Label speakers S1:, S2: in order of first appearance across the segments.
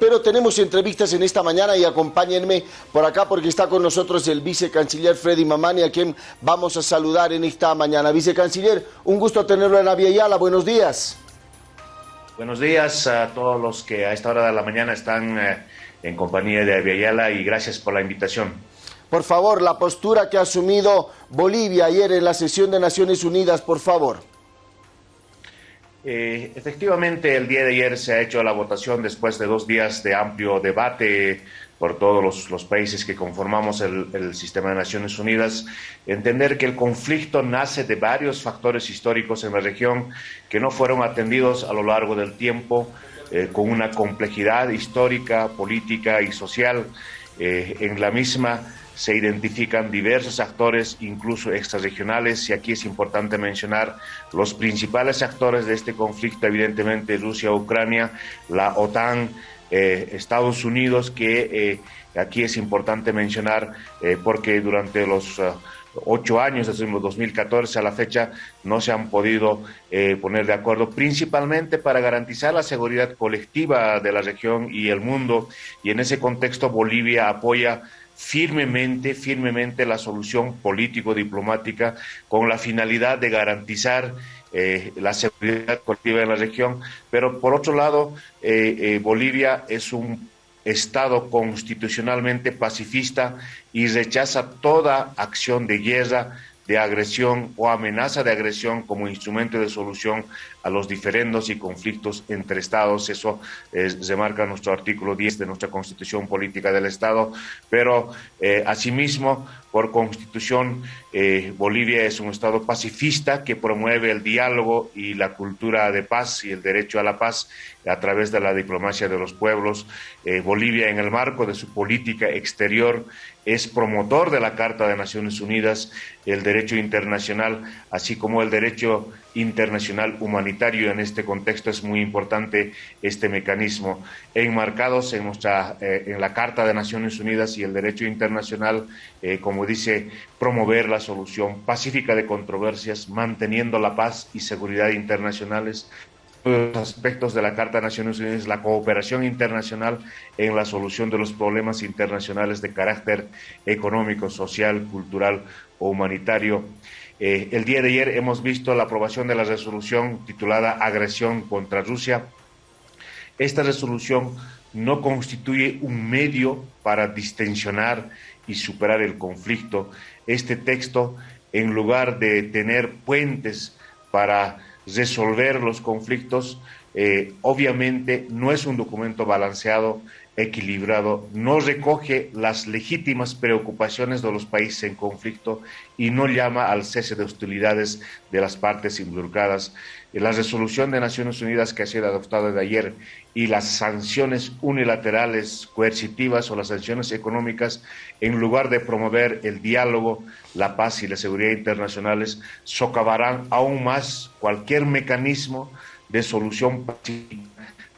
S1: pero tenemos entrevistas en esta mañana y acompáñenme por acá porque está con nosotros el vicecanciller Freddy Mamani, a quien vamos a saludar en esta mañana. Vicecanciller, un gusto tenerlo en Aviala, buenos días.
S2: Buenos días a todos los que a esta hora de la mañana están eh, en compañía de Aviala y gracias por la invitación.
S1: Por favor, la postura que ha asumido Bolivia ayer en la sesión de Naciones Unidas, por favor.
S2: Eh, efectivamente, el día de ayer se ha hecho la votación después de dos días de amplio debate por todos los, países que conformamos el, sistema de Naciones Unidas, entender que el conflicto nace de varios factores históricos en la región que no fueron atendidos a lo largo del tiempo, eh, con una complejidad histórica, política y social. Eh, en la misma se identifican diversos actores, incluso extrarregionales, y aquí es importante mencionar los principales actores de este conflicto, evidentemente Rusia, Ucrania, la OTAN, eh, Estados Unidos, que eh, aquí es importante mencionar eh, porque durante los ocho años, desde el 2014 a la fecha, no se han podido poner de acuerdo, principalmente para garantizar la seguridad colectiva de la región y el mundo, y en ese contexto Bolivia apoya firmemente, firmemente la solución político-diplomática con la finalidad de garantizar eh, la seguridad colectiva en la región, pero por otro lado, eh, eh, Bolivia es un Estado constitucionalmente pacifista y rechaza toda acción de guerra de agresión o amenaza de agresión como instrumento de solución a los diferendos y conflictos entre Estados. Eso eh, remarca nuestro artículo 10 de nuestra Constitución Política del Estado. Pero, eh, asimismo, por Constitución, eh, Bolivia es un Estado pacifista que promueve el diálogo y la cultura de paz y el derecho a la paz a través de la diplomacia de los pueblos. Bolivia, en el marco de su política exterior, es promotor de la Carta de Naciones Unidas, el derecho internacional, así como el derecho internacional humanitario. En este contexto es muy importante este mecanismo. Enmarcados en, nuestra, eh, en la Carta de Naciones Unidas y el derecho internacional, eh, como dice, promover la solución pacífica de controversias, manteniendo la paz y seguridad internacionales, los aspectos de la Carta de Naciones Unidas, la cooperación internacional en la solución de los problemas internacionales de carácter económico, social, cultural o humanitario. Eh, el día de ayer hemos visto la aprobación de la resolución titulada Agresión contra Rusia. Esta resolución no constituye un medio para distensionar y superar el conflicto. Este texto, en lugar de tener puentes para resolver los conflictos. Eh, obviamente no es un documento balanceado, equilibrado, no recoge las legítimas preocupaciones de los países en conflicto y no llama al cese de hostilidades de las partes involucradas. La resolución de Naciones Unidas que ha sido adoptada de ayer y las sanciones unilaterales coercitivas o las sanciones económicas, en lugar de promover el diálogo, la paz y la seguridad internacionales, socavarán aún más cualquier mecanismo de solución pacífica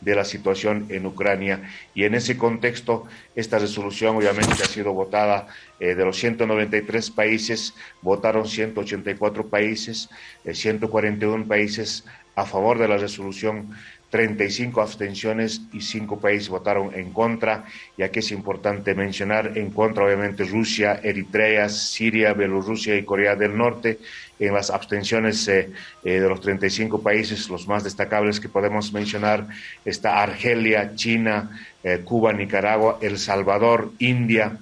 S2: de la situación en Ucrania. Y en ese contexto, esta resolución obviamente ha sido votada eh, de los 193 países, votaron 184 países, 141 eh, países a favor de la resolución 35 abstenciones y 5 países votaron en contra. Y aquí es importante mencionar en contra, obviamente, Rusia, Eritrea, Siria, Bielorrusia y Corea del Norte. En las abstenciones eh, eh, de los 35 países, los más destacables que podemos mencionar está Argelia, China, eh, Cuba, Nicaragua, El Salvador, India.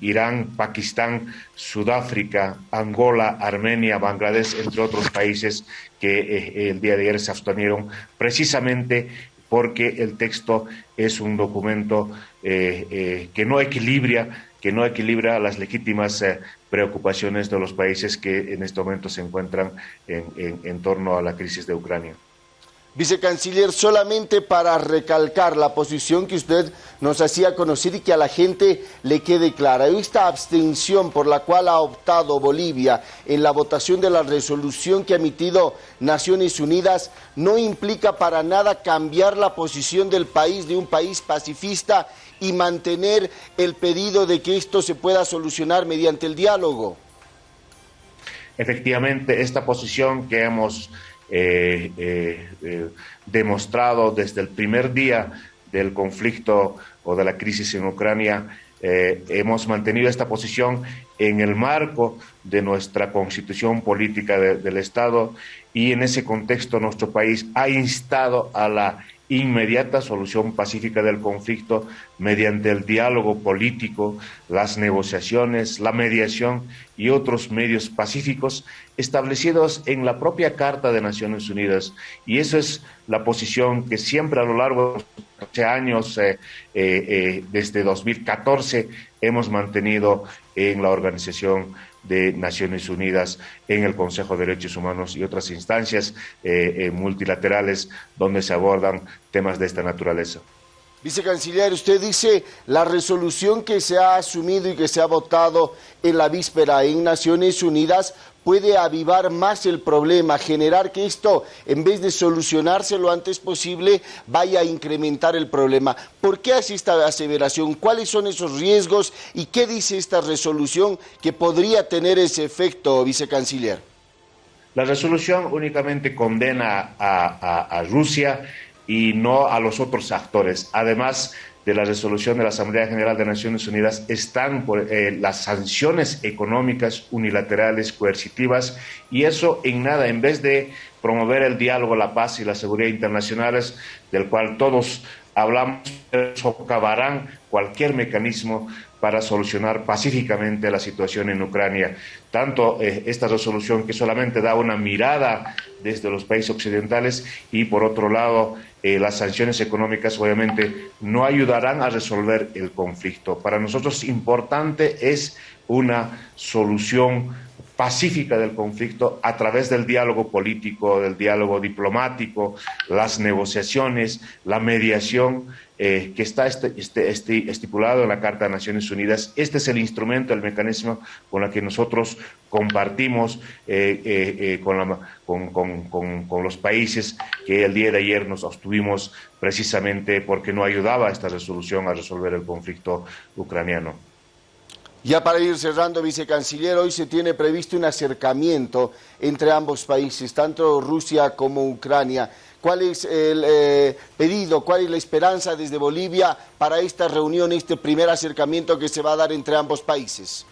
S2: Irán, Pakistán, Sudáfrica, Angola, Armenia, Bangladesh, entre otros países que eh, el día de ayer se abstuvieron precisamente porque el texto es un documento eh, eh, que no equilibra, que no equilibra las legítimas preocupaciones de los países que en este momento se encuentran en torno a la crisis de Ucrania.
S1: Vicecanciller, solamente para recalcar la posición que usted nos hacía conocer y que a la gente le quede clara. Esta abstención por la cual ha optado Bolivia en la votación de la resolución que ha emitido Naciones Unidas no implica para nada cambiar la posición del país, de un país pacifista, y mantener el pedido de que esto se pueda solucionar mediante el diálogo.
S2: Efectivamente, esta posición que hemos eh, eh, eh, demostrado desde el primer día del conflicto o de la crisis en Ucrania, hemos mantenido esta posición en el marco de nuestra constitución política del Estado y en ese contexto nuestro país ha instado a la inmediata solución pacífica del conflicto mediante el diálogo político, las negociaciones, la mediación y otros medios pacíficos establecidos en la propia Carta de Naciones Unidas. Y eso es la posición que siempre a lo largo de los años, eh, eh, eh, desde 2014, hemos mantenido en la Organización de Naciones Unidas, en el Consejo de Derechos Humanos y otras instancias eh, eh, multilaterales donde se abordan temas de esta naturaleza.
S1: Vicecanciller, usted dice la resolución que se ha asumido y que se ha votado en la víspera en Naciones Unidas puede avivar más el problema, generar que esto, en vez de solucionarse lo antes posible, vaya a incrementar el problema. ¿Por qué hace esta aseveración? ¿Cuáles son esos riesgos y qué dice esta resolución que podría tener ese efecto, vicecanciller?
S2: La resolución únicamente condena a, Rusia y no a los otros actores. Además, de la resolución de la Asamblea General de Naciones Unidas están eh, las sanciones económicas unilaterales coercitivas y eso en nada, en vez de promover el diálogo, la paz y la seguridad internacionales, del cual todos hablamos, socavarán cualquier mecanismo para solucionar pacíficamente la situación en Ucrania. Tanto eh, esta resolución que solamente da una mirada desde los países occidentales y por otro lado eh, las sanciones económicas obviamente no ayudarán a resolver el conflicto. Para nosotros importante es una solución pacífica del conflicto a través del diálogo político, del diálogo diplomático, las negociaciones, la mediación eh, que está este, este, este, estipulado en la Carta de Naciones Unidas. Este es el instrumento, el mecanismo con el que nosotros compartimos eh, eh, con, con, los países que el día de ayer nos obtuvimos precisamente porque no ayudaba esta resolución a resolver el conflicto ucraniano.
S1: Ya para ir cerrando, vicecanciller, hoy se tiene previsto un acercamiento entre ambos países, tanto Rusia como Ucrania. ¿Cuál es el eh, pedido, cuál es la esperanza desde Bolivia para esta reunión, este primer acercamiento que se va a dar entre ambos países?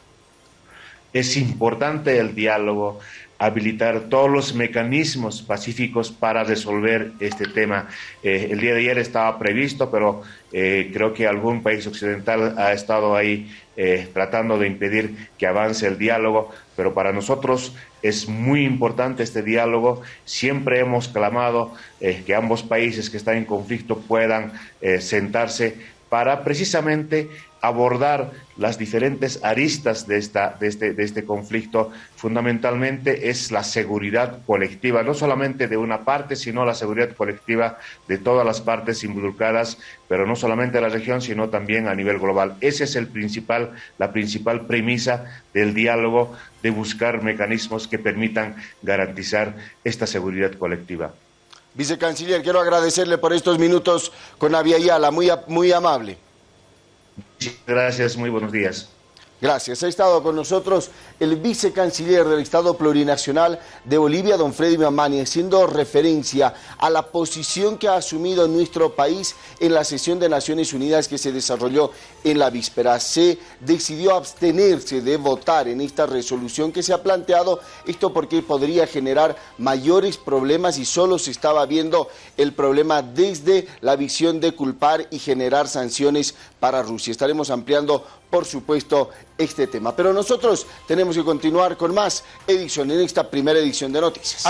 S2: Es importante el diálogo, habilitar todos los mecanismos pacíficos para resolver este tema. Eh, el día de ayer estaba previsto, pero eh, creo que algún país occidental ha estado ahí eh, tratando de impedir que avance el diálogo, pero para nosotros es muy importante este diálogo. Siempre hemos clamado que ambos países que están en conflicto puedan sentarse para precisamente abordar las diferentes aristas de, esta, de, este, de este conflicto, fundamentalmente es la seguridad colectiva, no solamente de una parte, sino la seguridad colectiva de todas las partes involucradas, pero no solamente de la región, sino también a nivel global. Esa es principal, la principal premisa del diálogo, de buscar mecanismos que permitan garantizar esta seguridad colectiva.
S1: Vicecanciller, quiero agradecerle por estos minutos con Aviala, muy, muy amable.
S2: Gracias, muy buenos días.
S1: Gracias. Ha estado con nosotros el vicecanciller del Estado Plurinacional de Bolivia, don Freddy Mamani, haciendo referencia a la posición que ha asumido nuestro país en la sesión de Naciones Unidas que se desarrolló en la víspera. Se decidió abstenerse de votar en esta resolución que se ha planteado, esto porque podría generar mayores problemas y solo se estaba viendo el problema desde la visión de culpar y generar sanciones para Rusia. Estaremos ampliando por supuesto, este tema. Pero nosotros tenemos que continuar con más edición en esta primera edición de Noticias.